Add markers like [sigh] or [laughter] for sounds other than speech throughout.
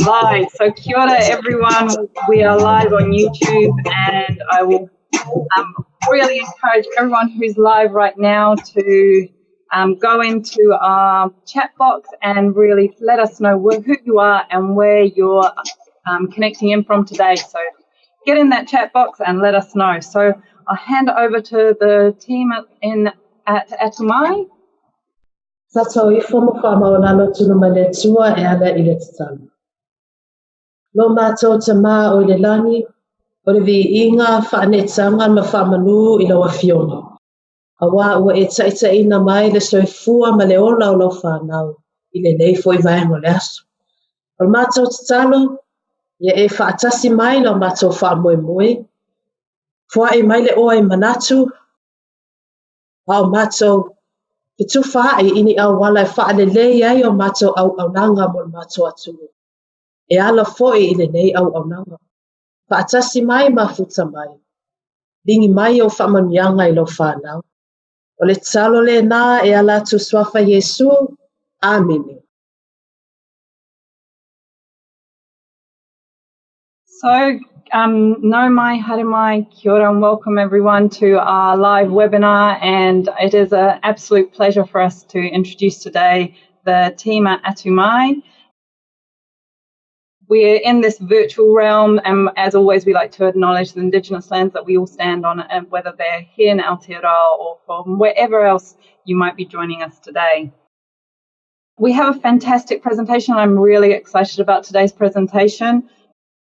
Live. So kia ora everyone. We are live on YouTube and I will um, really encourage everyone who's live right now to um, go into our chat box and really let us know who you are and where you're um, connecting in from today. So get in that chat box and let us know. So I'll hand over to the team in at Sa tau i fomo wha maonalo tunu mane tua e ala i le tatalo. Lo mātou te mā o le lani, o le vi inga whaanetanga ma whamanu i lawa fiona. A wā ua e taita ina mai le soifua ma le ola o lau whanau i le nei fo i vaengo le aso. O le mātou te talo, ia e whaatasi mai lau mātou wha moe moe. Fua e mai le oa i manatu, ao mātou Ke tu whae ini au wala e wha le lei ai o au au nanga mo mato atu. E ala foi i le nei au au nanga. Pa atasi mai ma futa mai. Lingi mai o whamanianga i lo whanau. O le talo le nā e ala tu swafa Yesu. Amene. So Um, no mai, haere mai, kia ora and welcome everyone to our live webinar and it is an absolute pleasure for us to introduce today the team at Atumai. We're in this virtual realm and as always we like to acknowledge the Indigenous lands that we all stand on and whether they're here in Aotearoa or from wherever else you might be joining us today. We have a fantastic presentation. I'm really excited about today's presentation.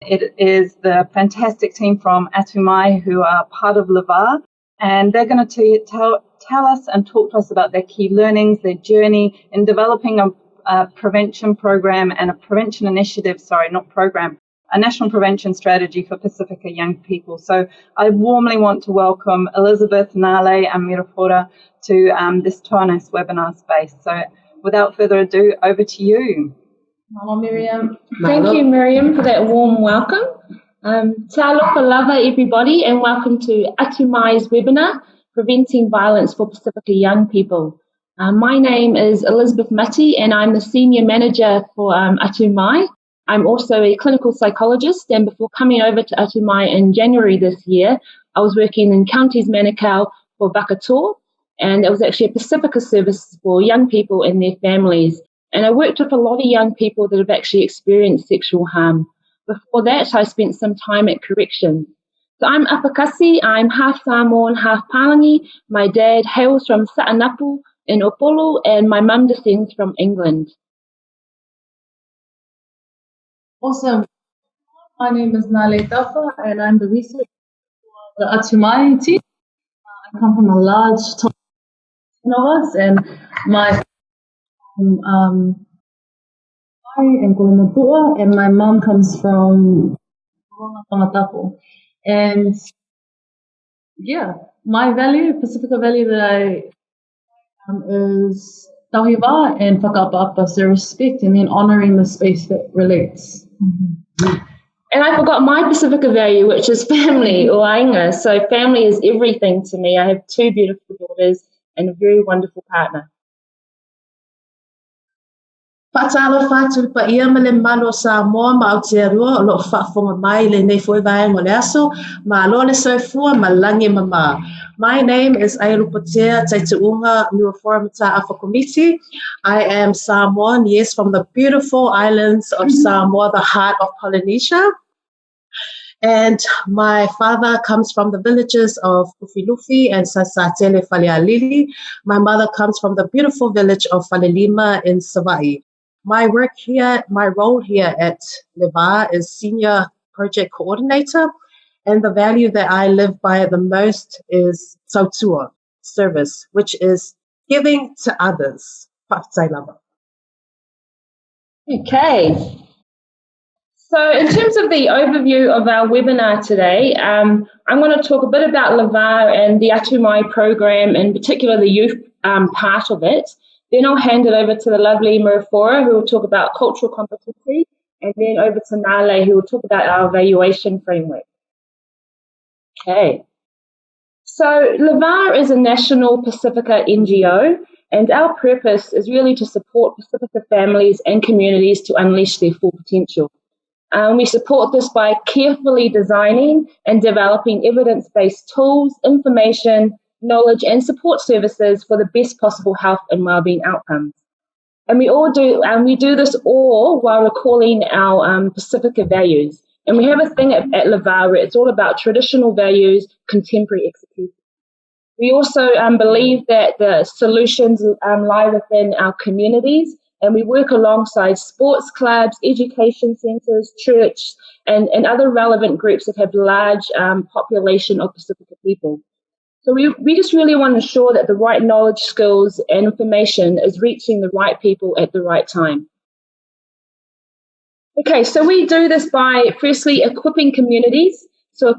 It is the fantastic team from Atumai who are part of Le Va, and they're going to tell, tell us and talk to us about their key learnings, their journey in developing a, a prevention program and a prevention initiative, sorry, not program, a national prevention strategy for Pacifica young people. So I warmly want to welcome Elizabeth, Nale, and Mirafora to um, this Tuanes webinar space. So without further ado, over to you. Mama Miriam. Thank you, Miriam, for that warm welcome. Um, Talofa lava, everybody, and welcome to Atumai's webinar, Preventing Violence for Pacifica Young People. Uh, my name is Elizabeth Mati, and I'm the Senior Manager for um, Atumai. I'm also a clinical psychologist, and before coming over to Atumai in January this year, I was working in Counties Manukau for Vakator, and it was actually a Pacifica service for young people and their families and I worked with a lot of young people that have actually experienced sexual harm. Before that, I spent some time at corrections. So I'm Apakasi, I'm half Samoan, half Palangi. My dad hails from Satanapu in Upolu, and my mum descends from England. Awesome. My name is Nale Tafa, and I'm the researcher for the Atumai team. Uh, I come from a large team of us, and my um, in Kuala Lumpur, and my mom comes from Tongatapu. And yeah, my value, Pacifica value that I um, is tauhiwa and whakapapa, so respect and then honoring the space that relates. Mm-hmm. And I forgot my Pacifica value, which is family [laughs] or ainga. So family is everything to me. I have two beautiful daughters and a very wonderful partner. Pa ia ma le malo sa moa ma Aotearoa o loo whaafonga mai le nei foi vaenga le aso ma le soifua ma mama. My name is Ailu Patea Taituunga Nuafora Mata Alpha Committee. I am Samoan, yes, from the beautiful islands of mm-hmm. Samoa, the heart of Polynesia. And my father comes from the villages of Ufilufi and Sasatele Falealili. My mother comes from the beautiful village of Falelima in Savai. My work here, my role here at Le Va is Senior Project Coordinator, and the value that I live by the most is Sautua, service, which is giving to others. Okay. So in terms of the overview of our webinar today, um, I'm going to talk a bit about Le Va and the Atumai program, in particular the youth um, part of it. Then I'll hand it over to the lovely Marifora, who will talk about cultural competency, and then over to Nale, who will talk about our evaluation framework. Okay. So Le Va is a national Pacifica NGO, And our purpose is really to support Pacifica families and communities to unleash their full potential. Um, we support this by carefully designing and developing evidence based tools, information, knowledge, and support services for the best possible health and well-being outcomes. And we all do, and we do this all while recalling our um, Pacifica values. And we have a thing at, at where it's all about traditional values, contemporary execution. We also um, believe that the solutions um, lie within our communities, and we work alongside sports clubs, education centres, church, and, and other relevant groups that have large um, population of Pacifica people. So we, we just really want to ensure that the right knowledge, skills, and information is reaching the right people at the right time. Okay, so we do this by firstly equipping communities so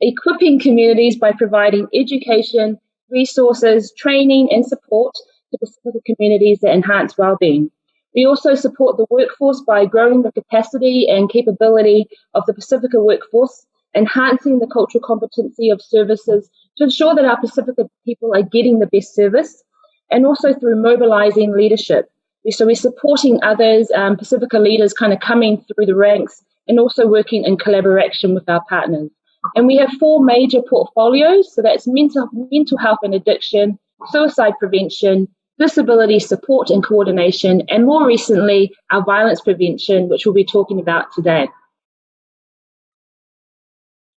equipping communities by providing education, resources, training and support to Pacifica communities that enhance well-being. We also support the workforce by growing the capacity and capability of the Pacifica workforce, enhancing the cultural competency of services to ensure that our Pacifica people are getting the best service, and also through mobilizing leadership. So we're supporting others, um, Pacifica leaders kind of coming through the ranks and also working in collaboration with our partners. And we have four major portfolios. So that's mental, mental health and addiction, suicide prevention, disability support and coordination, and more recently, our violence prevention, which we'll be talking about today.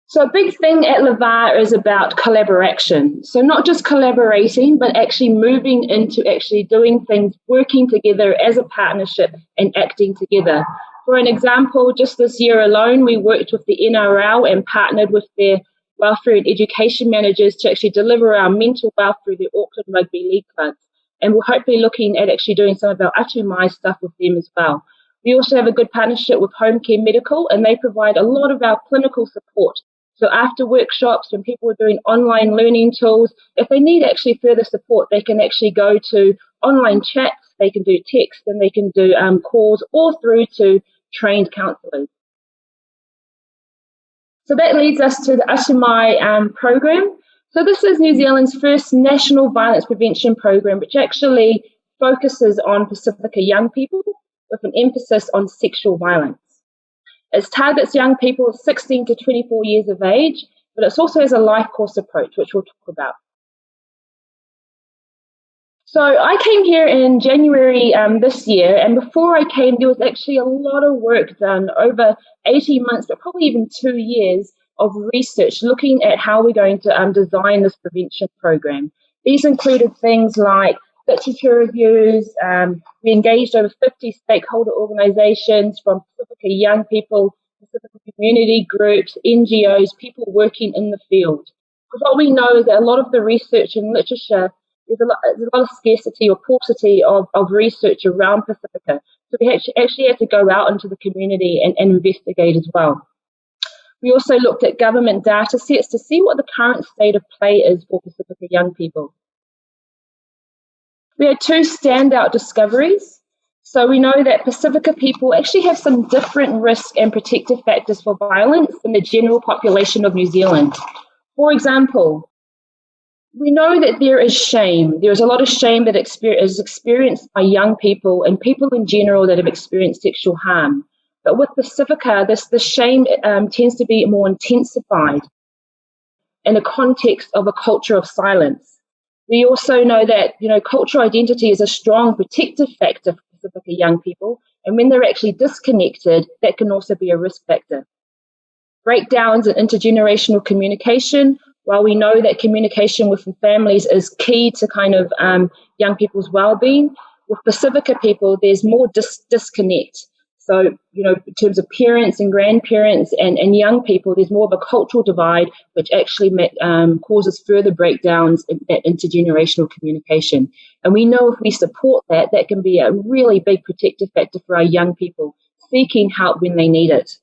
So a big thing at Le Va is about collaboration. So not just collaborating, but actually moving into actually doing things, working together as a partnership and acting together. For an example, just this year alone, we worked with the NRL and partnered with their welfare and education managers to actually deliver our mental wealth through the Auckland Rugby League clubs. And we're hopefully looking at actually doing some of our Atumai stuff with them as well. We also have a good partnership with Home Care Medical, and they provide a lot of our clinical support. So after workshops, when people are doing online learning tools, if they need actually further support, they can actually go to online chats, they can do text, and they can do um, calls, or through to trained counsellors. So that leads us to the Atumai um, program. So this is New Zealand's first national violence prevention program, which actually focuses on Pacifica young people with an emphasis on sexual violence. It targets young people 16 to 24 years of age, but it also has a life course approach, which we'll talk about. So I came here in January um, this year, and before I came, there was actually a lot of work done over 18 months, but probably even two years of research looking at how we're going to um, design this prevention program. These included things like literature reviews. Um, we engaged over 50 stakeholder organizations from Pacifica young people, Pacifica community groups, NGOs, people working in the field. Because what we know is that a lot of the research and literature there's a lot, there's a lot of scarcity or paucity of, of research around Pacifica. So we actually, actually had to go out into the community and, and investigate as well. We also looked at government data sets to see what the current state of play is for Pacifica young people. We had two standout discoveries. So we know that Pacifica people actually have some different risk and protective factors for violence than the general population of New Zealand. For example, we know that there is shame. There is a lot of shame that is experienced by young people and people in general that have experienced sexual harm. But with Pacifica, this the shame um, tends to be more intensified in the context of a culture of silence. We also know that you know cultural identity is a strong protective factor for Pacifica young people, and when they're actually disconnected, that can also be a risk factor. Breakdowns in intergenerational communication while we know that communication with families is key to kind of um, young people's well-being, with Pacifica people, there's more dis- disconnect. So, you know, in terms of parents and grandparents and, and young people, there's more of a cultural divide, which actually um, causes further breakdowns in, in intergenerational communication. And we know if we support that, that can be a really big protective factor for our young people seeking help when they need it.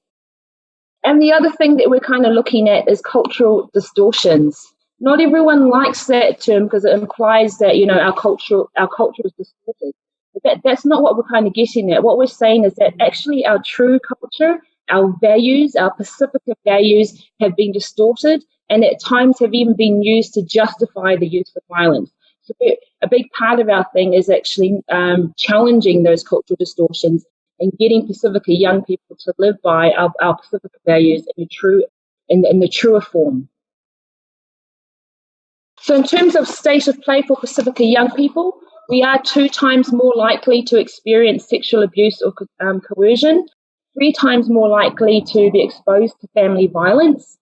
And the other thing that we're kind of looking at is cultural distortions. Not everyone likes that term because it implies that you know our culture our culture is distorted. That, that's not what we're kind of getting at. What we're saying is that actually our true culture, our values, our Pacifica values have been distorted and at times have even been used to justify the use of violence. So a big part of our thing is actually um, challenging those cultural distortions and getting Pacifica young people to live by our, our Pacifica values in a true in, in the truer form. So in terms of state of play for Pacifica young people, we are two times more likely to experience sexual abuse or um, coercion, three times more likely to be exposed to family violence.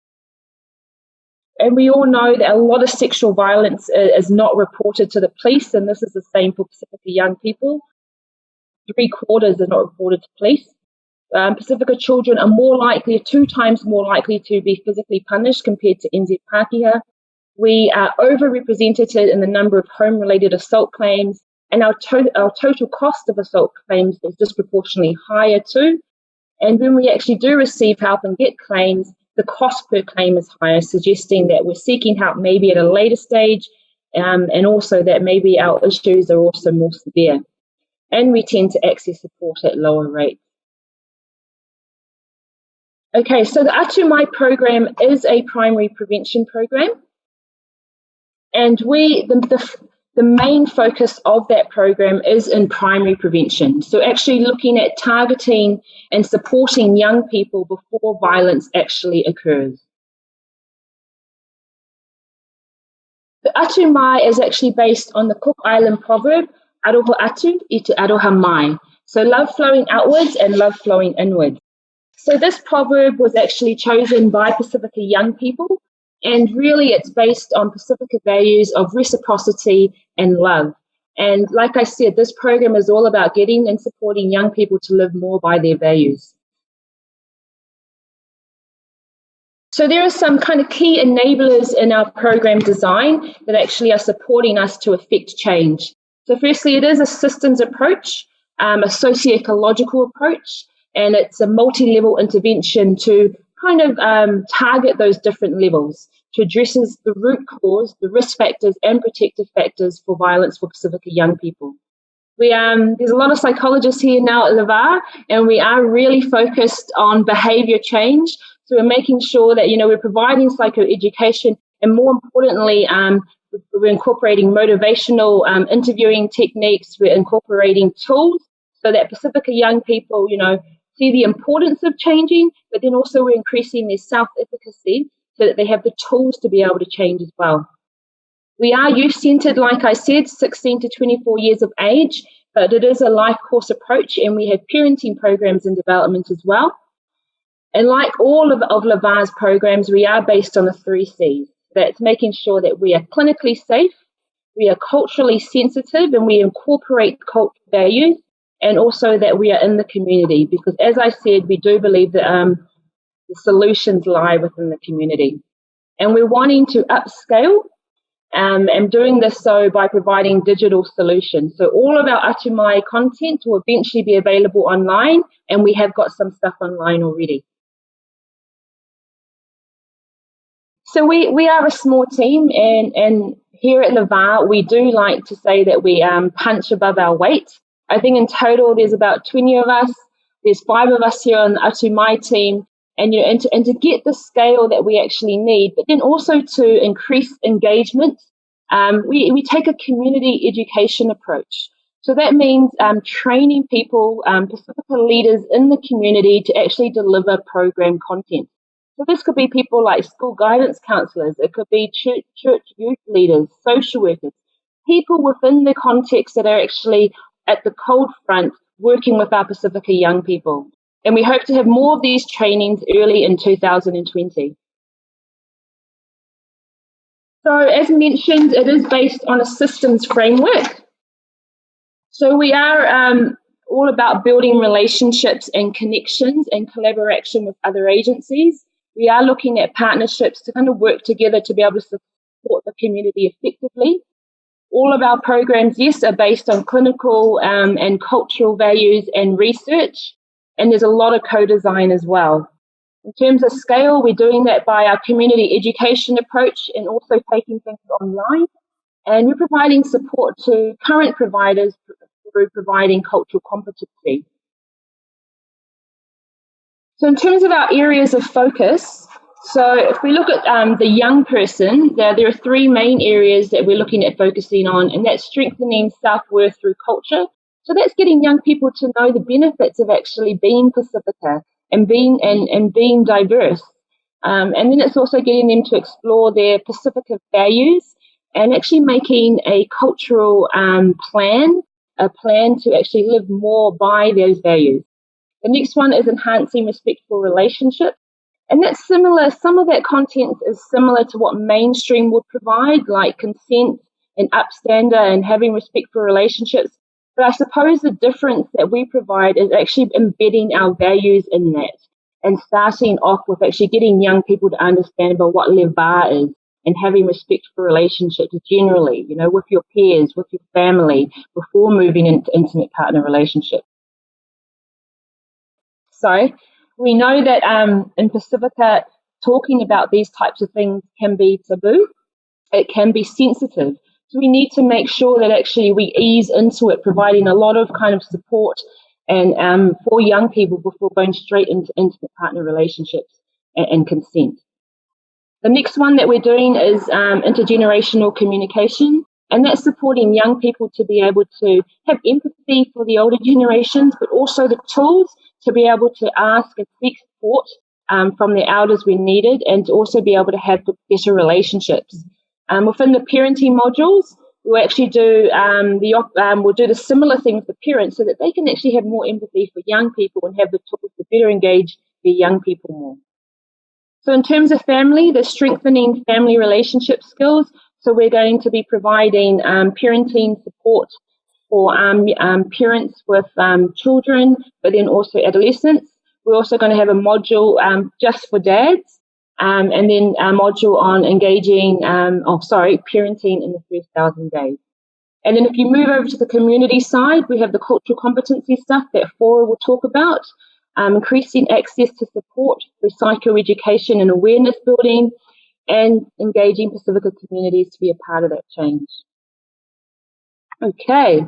And we all know that a lot of sexual violence is not reported to the police, and this is the same for Pacifica young people. Three quarters are not reported to police. Um, Pacifica children are more likely, two times more likely to be physically punished compared to NZ Pākehā. We are overrepresented in the number of home related assault claims, and our, to- our total cost of assault claims is disproportionately higher too. And when we actually do receive help and get claims, the cost per claim is higher, suggesting that we're seeking help maybe at a later stage, um, and also that maybe our issues are also more severe. And we tend to access support at lower rates. Okay, so the Atu Mai program is a primary prevention program. And we, the, the, the main focus of that program is in primary prevention. So, actually looking at targeting and supporting young people before violence actually occurs. The Atu Mai is actually based on the Cook Island proverb, Aroha Atu itu Aroha Mai. So, love flowing outwards and love flowing inwards. So, this proverb was actually chosen by Pacifica young people and really, it's based on Pacifica values of reciprocity and love. And like I said, this program is all about getting and supporting young people to live more by their values. So there are some kind of key enablers in our program design that actually are supporting us to effect change. So firstly, it is a systems approach, um, a socio-ecological approach, and it's a multi-level intervention to kind of um, target those different levels to addresses the root cause, the risk factors and protective factors for violence for Pacifica young people. We, um, there's a lot of psychologists here now at Le Va, and we are really focused on behavior change. So we're making sure that, you know, we're providing psychoeducation and more importantly, um, we're incorporating motivational um, interviewing techniques. We're incorporating tools so that Pacifica young people, you know, see the importance of changing, but then also we're increasing their self-efficacy so that they have the tools to be able to change as well. We are youth centered, like I said, 16 to 24 years of age, but it is a life course approach and we have parenting programs in development as well. And like all of, of Le Va's programs, we are based on the three C's. That's making sure that we are clinically safe, we are culturally sensitive, and we incorporate cultural values, and also that we are in the community. Because as I said, we do believe that um, the solutions lie within the community. And we're wanting to upscale um, and doing this so by providing digital solutions. So all of our Atu Mai content will eventually be available online, and we have got some stuff online already. So we, we are a small team, and, and here at Va, we do like to say that we um, punch above our weight. I think in total there's about 20 of us. There's five of us here on the Atu Mai team, and you know, and to, and to get the scale that we actually need, but then also to increase engagement, um, we we take a community education approach. So that means um, training people, um, Pacifica leaders in the community to actually deliver program content. So this could be people like school guidance counselors, it could be church, church youth leaders, social workers, people within the context that are actually at the cold front working with our Pacifica young people. And we hope to have more of these trainings early in 2020. So as mentioned, it is based on a systems framework. So we are um, all about building relationships and connections and collaboration with other agencies. We are looking at partnerships to kind of work together to be able to support the community effectively. All of our programs, yes, are based on clinical um, and cultural values and research and there's a lot of co-design as well. In terms of scale, we're doing that by our community education approach and also taking things online. And we're providing support to current providers through providing cultural competency. So in terms of our areas of focus, So if we look at um, the young person, there, there are three main areas that we're looking at focusing on, and that's strengthening self-worth through culture. So that's getting young people to know the benefits of actually being Pacifica and being and, and being diverse. Um, and then it's also getting them to explore their Pacifica values and actually making a cultural um, plan, a plan to actually live more by those values. The next one is enhancing respectful relationships. And that's similar, some of that content is similar to what mainstream would provide, like consent and upstander and having respectful relationships. But I suppose the difference that we provide is actually embedding our values in that and starting off with actually getting young people to understand about what le va is and having respect for relationships generally, you know, with your peers, with your family, before moving into intimate partner relationships. So we know that um, in Pacifica, talking about these types of things can be taboo. It can be sensitive. So we need to make sure that actually we ease into it, providing a lot of kind of support and um, for young people before going straight into intimate partner relationships and, and consent. The next one that we're doing is um, intergenerational communication, and that's supporting young people to be able to have empathy for the older generations, but also the tools to be able to ask and seek support um, from the elders when needed, and to also be able to have better relationships. Um, within the parenting modules, we'll actually do um, the um, we'll do the similar thing with the parents so that they can actually have more empathy for young people and have the tools to better engage the young people more. So in terms of family, the strengthening family relationship skills. So we're going to be providing um, parenting support for um, um, parents with um, children, but then also adolescents. We're also going to have a module um, just for dads, um, and then a module on engaging, oh, sorry, parenting in the first thousand days. And then if you move over to the community side, we have the cultural competency stuff that Fora will talk about um, increasing access to support through psychoeducation and awareness building, and engaging Pacifica communities to be a part of that change. Okay.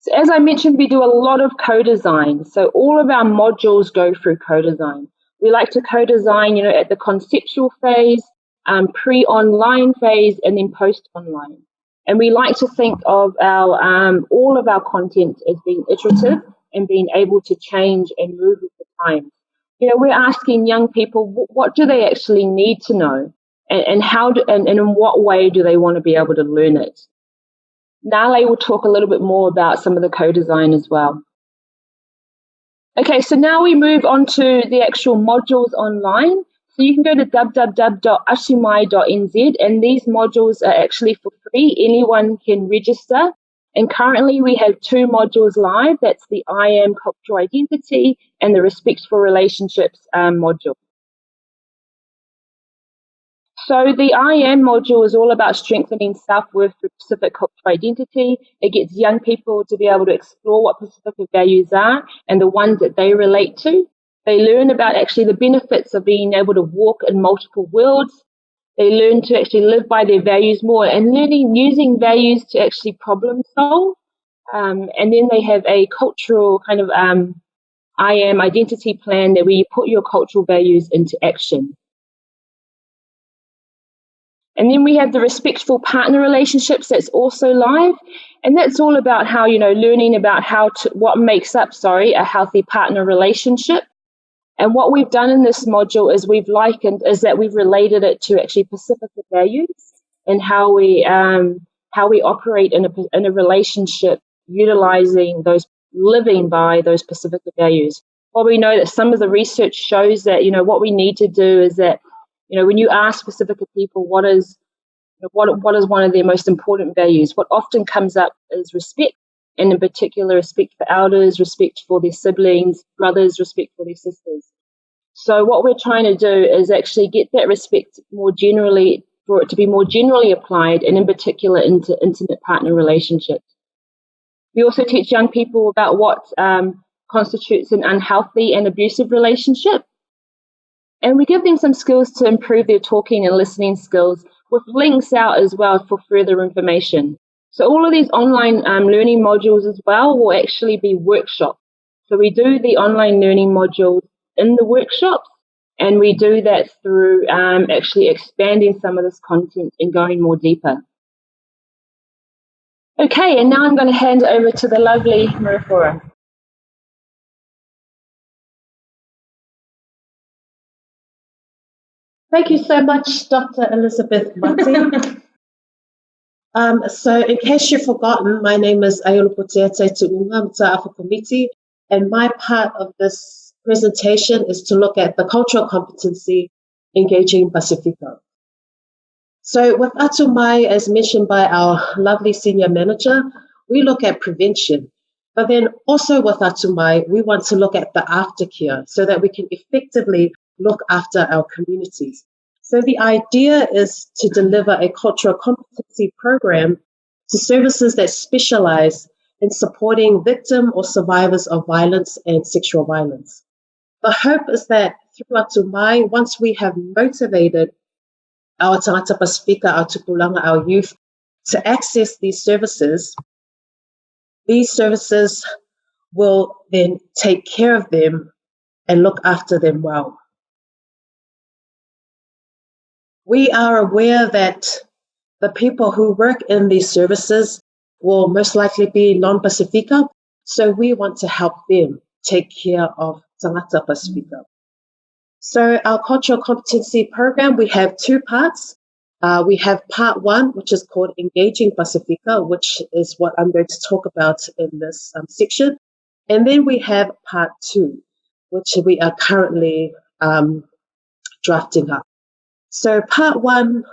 So as I mentioned, we do a lot of co-design. So all of our modules go through co-design. We like to co-design, you know, at the conceptual phase, um, pre-online phase, and then post-online. And we like to think of our um, all of our content as being iterative and being able to change and move with the times. You know, we're asking young people what, what do they actually need to know, and, and how do, and, and in what way do they want to be able to learn it. Nale will talk a little bit more about some of the co-design as well. Okay, so now we move on to the actual modules online. So you can go to www.atumai.nz and these modules are actually for free. Anyone can register and currently we have two modules live. That's the I am cultural identity and the respect for relationships um, module. So the I am module is all about strengthening self-worth through Pacific cultural identity. It gets young people to be able to explore what Pacific values are and the ones that they relate to. They learn about actually the benefits of being able to walk in multiple worlds they learn to actually live by their values more and learning using values to actually problem solve. Um, and then they have a cultural kind of um, I am identity plan that where you put your cultural values into action. And then we have the respectful partner relationships that's also live. And that's all about how, you know, learning about how to, what makes up, sorry, a healthy partner relationship. And what we've done in this module is we've likened is that we've related it to actually Pacifica values and how we um, how we operate in a in a relationship utilizing those living by those Pacifica values. Well, we know that some of the research shows that you know what we need to do is that you know when you ask specific people what is what what is one of their most important values, what often comes up is respect and in particular respect for elders, respect for their siblings, brothers, respect for their sisters. So what we're trying to do is actually get that respect more generally for it to be more generally applied and in particular into intimate partner relationships. We also teach young people about what um, constitutes an unhealthy and abusive relationship. And we give them some skills to improve their talking and listening skills with links out as well for further information. So all of these online um, learning modules as well will actually be workshops. So we do the online learning modules in the workshops, And we do that through um, actually expanding some of this content and going more deeper. Okay, and now I'm going to hand over to the lovely Marifora. Thank you so much, Dr. Elizabeth Martin. [laughs] um, so, in case you've forgotten, my name is Ayolo Potiate Tuunga Mta'afa Committee, and my part of this presentation is to look at the cultural competency engaging Pacifica. So, with Atumai, as mentioned by our lovely senior manager, we look at prevention. But then also with Atumai, we want to look at the aftercare so that we can effectively look after our communities. So the idea is to deliver a cultural competency program to services that specialize in supporting victim or survivors of violence and sexual violence. The hope is that through Atumai, once we have motivated our Tangata Pasifika, our Tupulanga, our youth to access these services, these services will then take care of them and look after them well. We are aware that the people who work in these services will most likely be non-Pacifica, so we want to help them take care of Tangata Pacifica. So our cultural competency program, we have two parts. Uh, we have part one, which is called Engaging Pacifica, which is what I'm going to talk about in this um, section. And then we have part two, which we are currently um, drafting up. So part one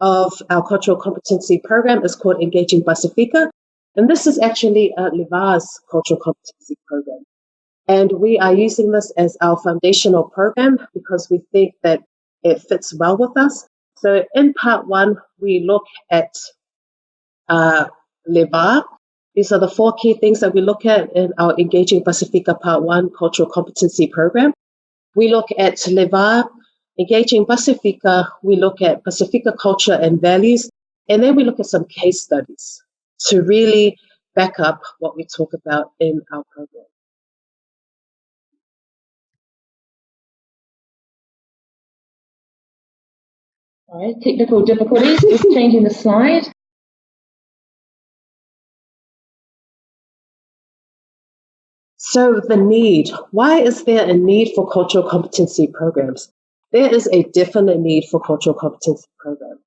of our cultural competency program is called Engaging Pacifica. And this is actually uh, Le Va's cultural competency program. And we are using this as our foundational program because we think that it fits well with us. So in part one, we look at uh, Le Va. These are the four key things that we look at in our Engaging Pacifica Part 1 Cultural Competency Program. We look at Le Va Engaging Pacifica, we look at Pacifica culture and values, and then we look at some case studies to really back up what we talk about in our program. All right, technical difficulties, just changing the slide. So the need, why is there a need for cultural competency programs? There is a definite need for cultural competency program.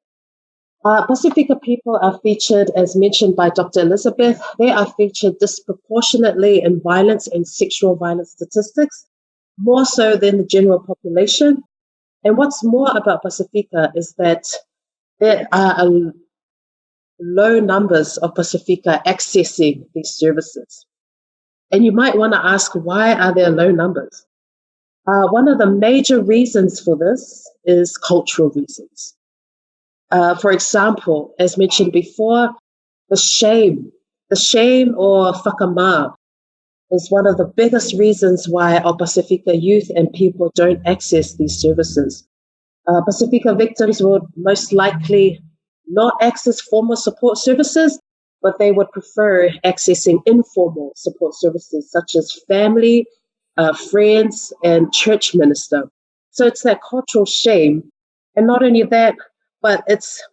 Uh, Pacifica people are featured, as mentioned by Dr. Elizabeth, they are featured disproportionately in violence and sexual violence statistics, more so than the general population. And what's more about Pacifica is that there are low numbers of Pacifica accessing these services. And you might want to ask, why are there low numbers? Uh, one of the major reasons for this is cultural reasons. Uh, for example, as mentioned before, the shame, the shame or whakama is one of the biggest reasons why our Pacifica youth and people don't access these services. Uh, Pacifica victims would most likely not access formal support services, but they would prefer accessing informal support services such as family uh, friends, and church minister. So it's that cultural shame. And not only that, but it's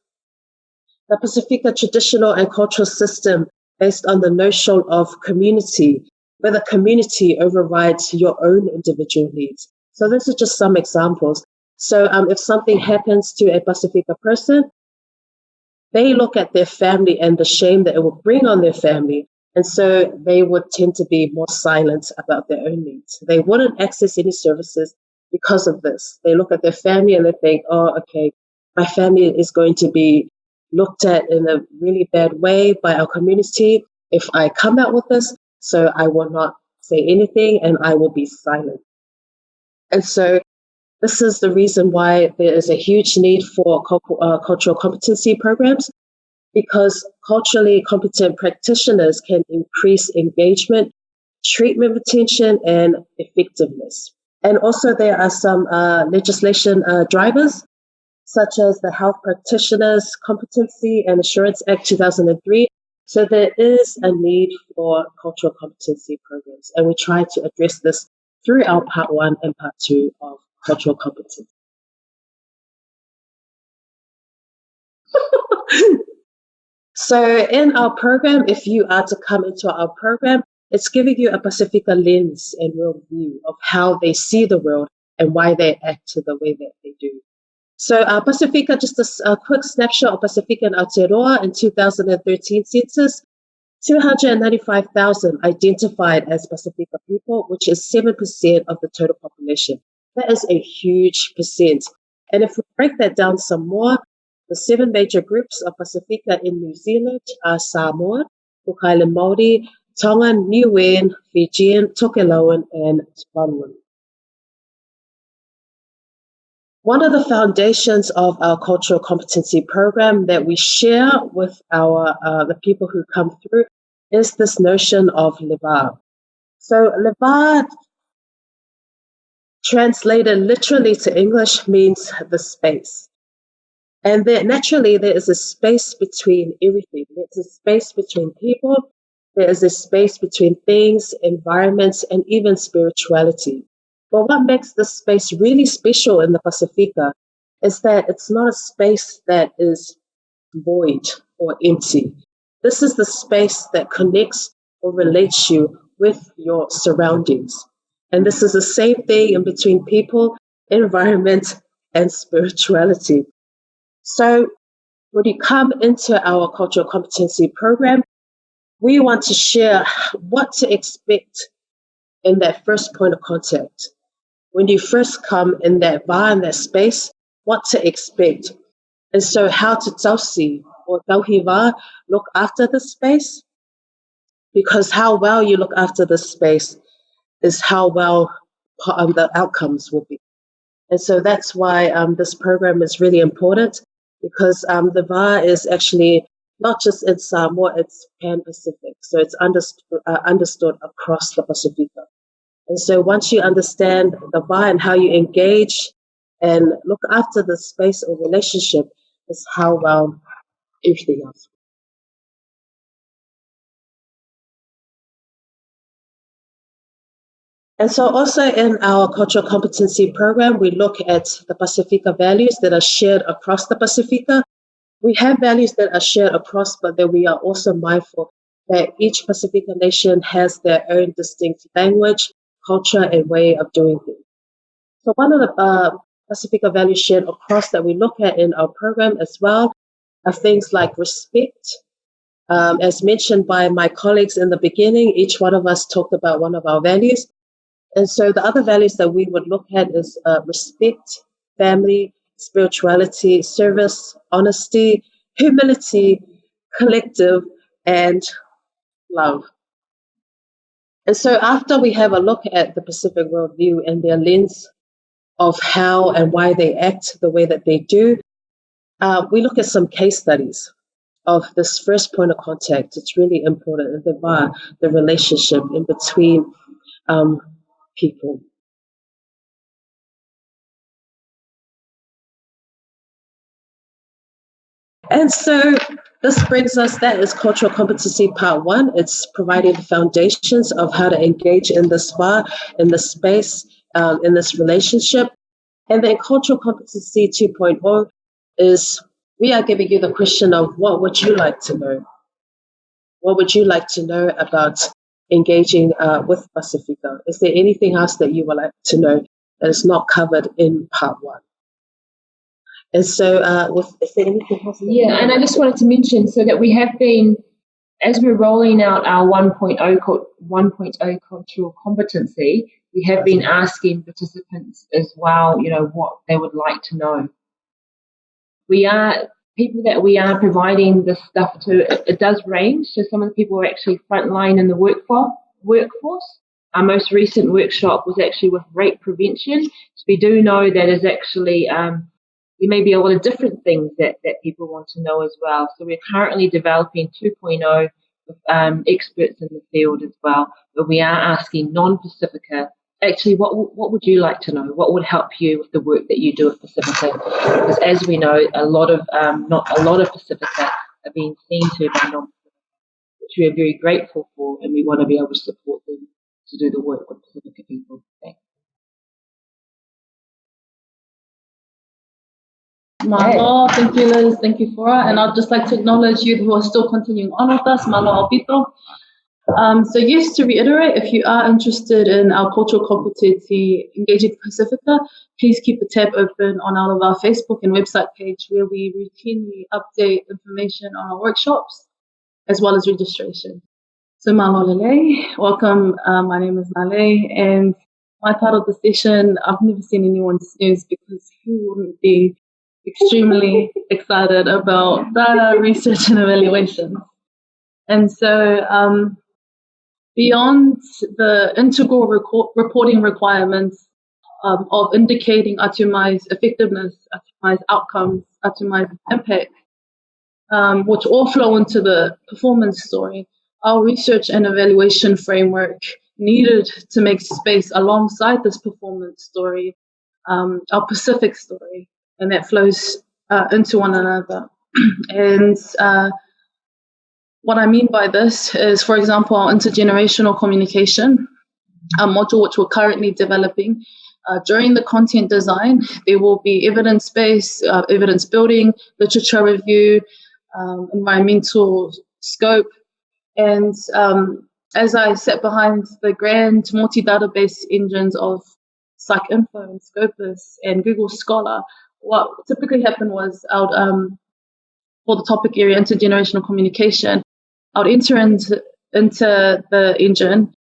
the Pacifica traditional and cultural system based on the notion of community, where the community overrides your own individual needs. So this is just some examples. So um, if something happens to a Pacifica person, they look at their family and the shame that it will bring on their family and so they would tend to be more silent about their own needs. They wouldn't access any services because of this. They look at their family and they think, oh, okay, my family is going to be looked at in a really bad way by our community if I come out with this. So I will not say anything and I will be silent. And so this is the reason why there is a huge need for uh, cultural competency programs because culturally competent practitioners can increase engagement, treatment retention, and effectiveness. And also, there are some uh, legislation uh, drivers, such as the Health Practitioners Competency and Assurance Act 2003. So, there is a need for cultural competency programs, and we try to address this through our part one and part two of cultural competence. [laughs] so in our program, if you are to come into our program, it's giving you a Pacifica lens and worldview of how they see the world and why they act the way that they do. So uh, Pacifica, just a, a, quick snapshot of Pacifica and Aotearoa in 2013 census, 295,000 identified as Pacifica people, which is 7% of the total population. That is a huge percent. And if we break that down some more, the seven major groups of Pacifica in New Zealand are Samoan, Cook Māori, Tongan, Niuean, Fijian, Tokelau, and Tuvaluan. One of the foundations of our cultural competency program that we share with our uh, the people who come through is this notion of le va. So le va, translated literally to English, means the space. And there, naturally, there is a space between everything. There's a space between people. There is a space between things, environments, and even spirituality. But what makes this space really special in the Pacifica is that it's not a space that is void or empty. This is the space that connects or relates you with your surroundings. And this is the same thing in between people, environment, and spirituality. So when you come into our cultural competency program, we want to share what to expect in that first point of contact when you first come in that bar, in that space, what to expect. And so how to tausi or tauhiva look after the space. Because how well you look after the space is how well um, the outcomes will be. And so that's why um, this program is really important because um, the VA is actually not just in Samoa, it's Pan Pacific. So it's understood, uh, understood across the Pacific. And so once you understand the why and how you engage and look after the space or relationship is how well everything else. And so also in our cultural competency program, we look at the Pacifica values that are shared across the Pacifica. We have values that are shared across, but that we are also mindful that each Pacifica nation has their own distinct language, culture and way of doing things. So one of the uh, Pacifica values shared across that we look at in our program as well are things like respect. Um, as mentioned by my colleagues in the beginning, each one of us talked about one of our values. And so the other values that we would look at is uh, respect, family, spirituality, service, honesty, humility, collective, and love. And so after we have a look at the Pacific worldview and their lens of how and why they act the way that they do, uh, we look at some case studies of this first point of contact. It's really important, the bar, the relationship in between um, people. And so this brings us, that is cultural competency part one. It's providing the foundations of how to engage in the spa, in the space, um, in this relationship. And then cultural competency 2.0 is we are giving you the question of what would you like to know? What would you like to know about engaging uh, with Pacifica? Is there anything else that you would like to know that is not covered in part one? And so, uh, with, is there anything else? Yeah, and I just wanted to mention so that we have been, as we're rolling out our 1.0, 1.0 cultural competency, we have been asking participants as well, you know, what they would like to know. We are, people that we are providing this stuff to, it, it does range. So some of the people are actually frontline in the workforce. workforce. Our most recent workshop was actually with rape prevention. So we do know that is actually um, there may be a lot of different things that, that people want to know as well. So we're currently developing 2.0 with um, experts in the field as well, but we are asking non-Pacifica, actually, what, what would you like to know? What would help you with the work that you do at Pacifica? Because as we know, a lot of, um, not a lot of Pacifica are being seen to by non-Pacifica, which we are very grateful for, and we want to be able to support them to do the work with Pacifica people. Thanks. Malo, thank you Liz, thank you Fora, and I'd just like to acknowledge you who are still continuing on with us, Malo Alpito. Um, so yes, to reiterate, if you are interested in our cultural competency engaging Pacifica, please keep the tab open on all of our Facebook and website page where we routinely update information on our workshops as well as registration. So Malo lelei, welcome. Uh, my name is Nale and my part of the session, I've never seen anyone snooze because who wouldn't be extremely [laughs] excited about data research and evaluation. And so um, beyond the integral reporting requirements um, of indicating Atumai's effectiveness, Atumai's outcomes, Atumai's impact, um, which all flow into the performance story, our research and evaluation framework needed to make space alongside this performance story, um, our Pacific story, and that flows uh, into one another. [clears throat] and uh, what I mean by this is, for example, our intergenerational communication, a module which we're currently developing. Uh, during the content design, there will be evidence-based, uh, evidence building, literature review, um, environmental scope, and um, as I sat behind the grand multi-database engines of PsycInfo and Scopus and Google Scholar, what typically happened was I would, um, for the topic area intergenerational communication, I would enter into, the engine,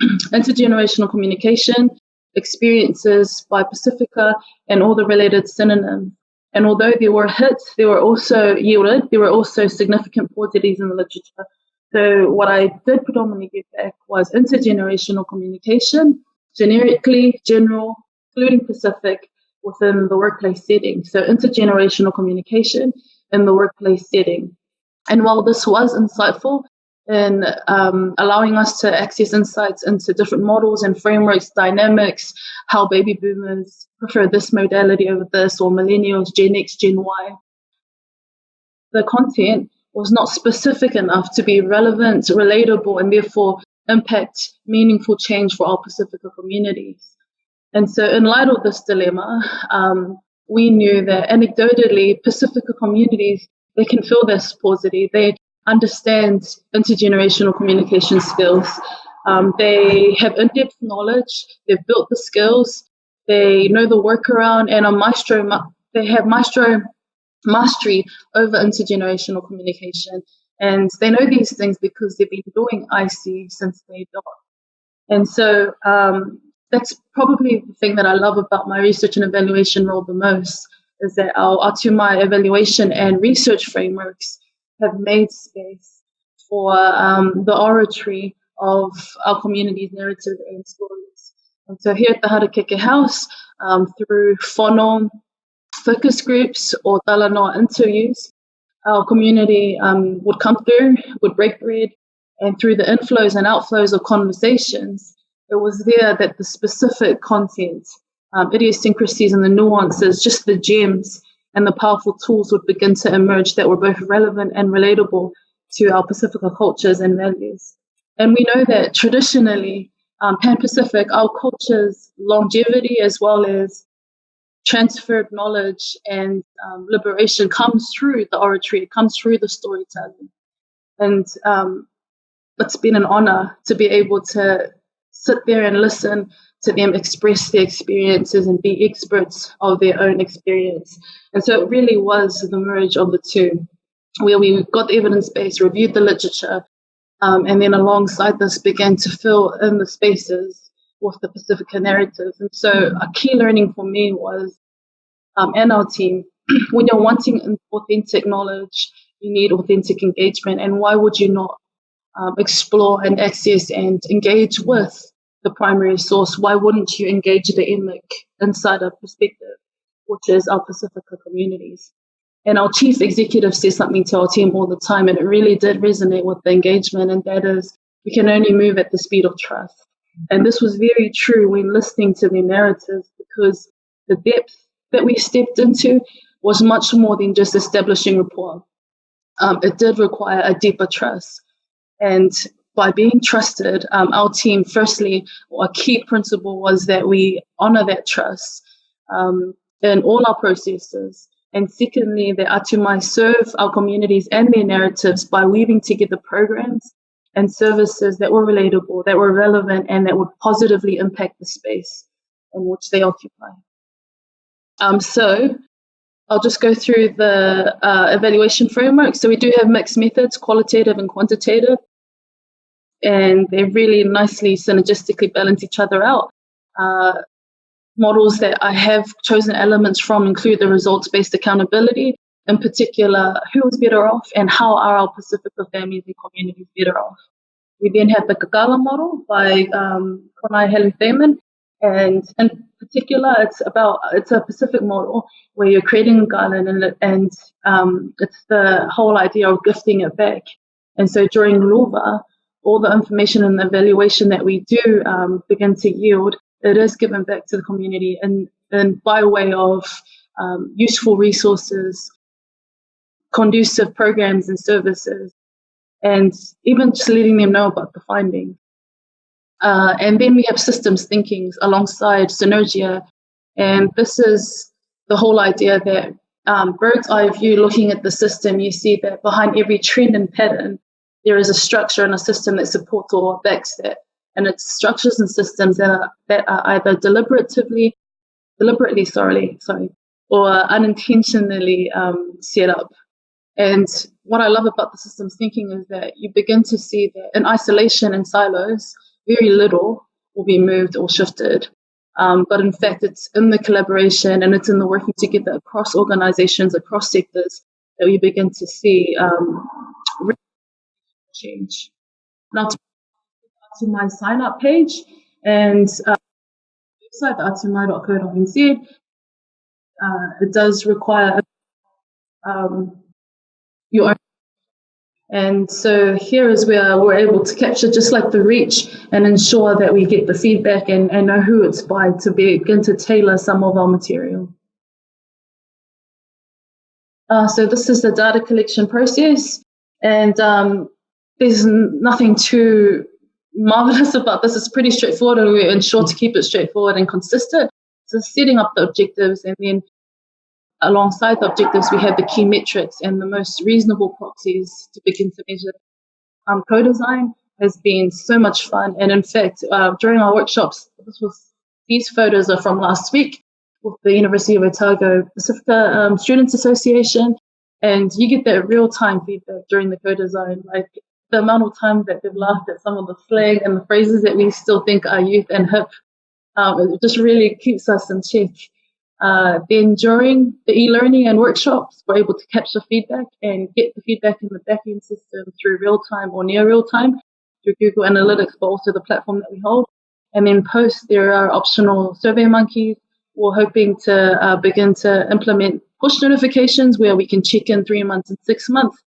[clears throat] intergenerational communication, experiences by Pacifica, and all the related synonyms. And although there were hits, there were also yielded, there were also significant paucities in the literature. So what I did predominantly give back was intergenerational communication, generically, general, including Pacific, within the workplace setting. So intergenerational communication in the workplace setting. And while this was insightful in um, allowing us to access insights into different models and frameworks, dynamics, how baby boomers prefer this modality over this, or millennials, Gen X, Gen Y, the content was not specific enough to be relevant, relatable, and therefore impact meaningful change for our Pacifica communities. And so, in light of this dilemma, um, we knew that anecdotally, Pacifica communities they can feel this paucity. They understand intergenerational communication skills. Um, they have in-depth knowledge. They've built the skills. They know the workaround, and a maestro. They have maestro mastery over intergenerational communication. And they know these things because they've been doing IC since they died. And so um, that's probably the thing that I love about my research and evaluation role the most is that our Atumai evaluation and research frameworks have made space for um, the oratory of our community's narrative and stories. And so here at the Harakeke House, um, through Fono, focus groups or talanoa interviews, our community um, would come through, would break bread, and through the inflows and outflows of conversations, it was there that the specific content, um, idiosyncrasies and the nuances, just the gems and the powerful tools would begin to emerge that were both relevant and relatable to our Pacifica cultures and values. And we know that traditionally, um, Pan Pacific, our culture's longevity as well as transferred knowledge and um, liberation comes through the oratory, it comes through the storytelling. And um, it's been an honor to be able to sit there and listen to them express their experiences and be experts of their own experience. And so it really was the merge of the two, where we got the evidence base, reviewed the literature, um, and then alongside this began to fill in the spaces with the Pacifica narrative. And so a key learning for me was, um, and our team, [clears throat] when you're wanting authentic knowledge, you need authentic engagement. And why would you not um, explore and access and engage with the primary source? Why wouldn't you engage the emic insider perspective, which is our Pacifica communities? And our chief executive says something to our team all the time, and it really did resonate with the engagement, and that is we can only move at the speed of trust. And this was very true when listening to the narratives because the depth that we stepped into was much more than just establishing rapport. Um, it did require a deeper trust. And by being trusted, um, our team, firstly, a key principle was that we honor that trust. Um, in all our processes. And secondly, that Atumai serve our communities and their narratives by weaving together programs and services that were relatable, that were relevant, and that would positively impact the space in which they occupy. Um, so I'll just go through the uh, evaluation framework. So we do have mixed methods, qualitative and quantitative, and they really nicely synergistically balance each other out. Uh, models that I have chosen elements from include the results-based accountability, in particular, who is better off and how are our Pacifica families and communities better off. We then have the Kakala model by um, Konai Helu Thaman, and in particular, it's about it's a Pacific model where you're creating a garden and, and um, it's the whole idea of gifting it back. And so during Luva, all the information and evaluation that we do um, begin to yield, it is given back to the community and, and by way of um, useful resources, conducive programs and services, and even just letting them know about the findings. Uh, and then we have systems thinking alongside Synergia. And this is the whole idea that um, bird's eye view, looking at the system, you see that behind every trend and pattern, there is a structure and a system that supports or backs that. And it's structures and systems that are, that are either deliberately, deliberately, sorry, sorry, or unintentionally um, set up. And what I love about the systems thinking is that you begin to see that in isolation and silos, very little will be moved or shifted. Um, but in fact, it's in the collaboration and it's in the working together across organizations, across sectors that we begin to see um, change. Now, to, my sign up page and uh, website, atumai.co.nz, uh, it does require um, your own and so here is where we're able to capture just like the reach and ensure that we get the feedback and, and know who it's by to begin to tailor some of our material. Uh, so this is the data collection process and um, there's nothing too marvelous [laughs] about this. It's pretty straightforward and we ensure to keep it straightforward and consistent. So setting up the objectives and then alongside the objectives, we have the key metrics and the most reasonable proxies to begin to measure. Um, co-design has been so much fun. And in fact, uh, during our workshops, was, these photos are from last week with the University of Otago Pacifica um, Students Association. And you get that real-time feedback during the co-design, like the amount of time that they've laughed at some of the slang and the phrases that we still think are youth and hip. Um, it just really keeps us in check. Uh, then during the e-learning and workshops, we're able to capture feedback and get the feedback in the backend system through real time or near real time through Google Analytics, but also the platform that we hold. And then post, there are optional survey monkeys. We're hoping to uh, begin to implement push notifications where we can check in three months and six months.